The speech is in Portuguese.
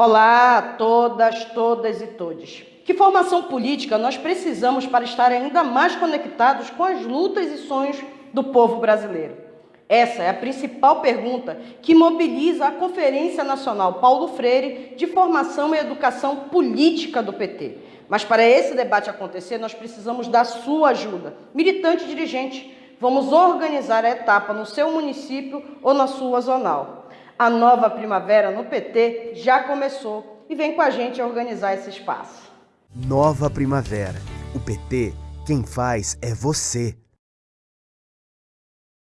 Olá a todas, todas e todos. Que formação política nós precisamos para estar ainda mais conectados com as lutas e sonhos do povo brasileiro? Essa é a principal pergunta que mobiliza a Conferência Nacional Paulo Freire de Formação e Educação Política do PT. Mas para esse debate acontecer, nós precisamos da sua ajuda. Militante e dirigente, vamos organizar a etapa no seu município ou na sua zonal. A nova primavera no PT já começou e vem com a gente organizar esse espaço. Nova primavera. O PT, quem faz é você.